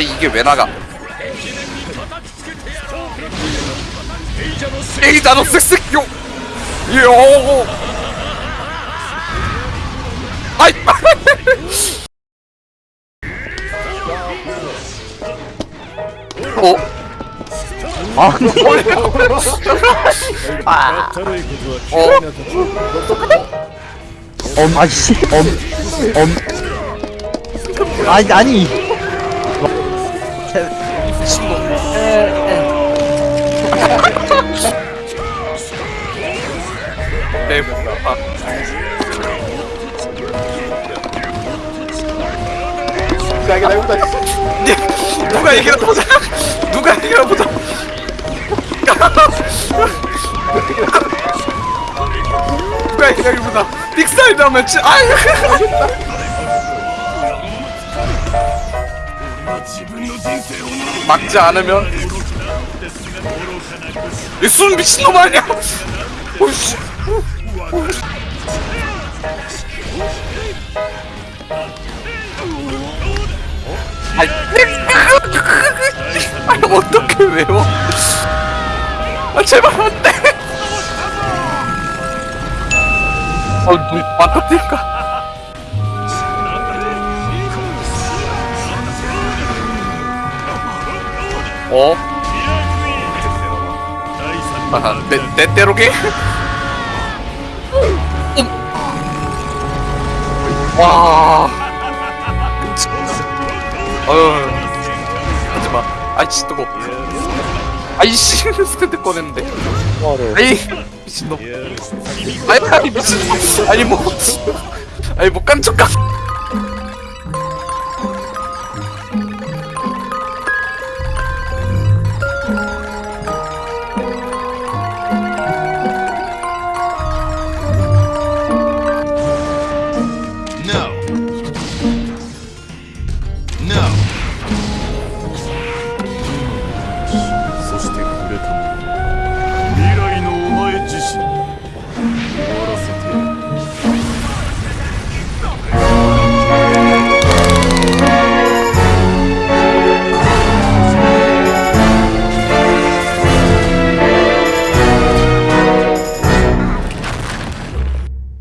아 이게 왜 나가 에이자노 섹스요 요 아이 어? 아 어? 엄, 아이씨, 엄, 엄. 아니, 아니. 자 이게 나보다 누가 얘기나 보자. 누가 얘기나 보자. 누가 얘기나 보자. 빅사이드 하면 치. 아이 막지 않으면. 이순 미친놈 아니야? 아이 아니 어떻게 외워? 아 제발 안돼. 어눈 맞다니까 어? 아, 내, 내 때로게? 와. 어휴. 하지마. 아이씨, 뜨거. 아이씨, 스탠드 꺼냈는데. 아이, 미친놈. 아이, 미친놈. 아니, 뭐. 아니, 뭐, 깐족까.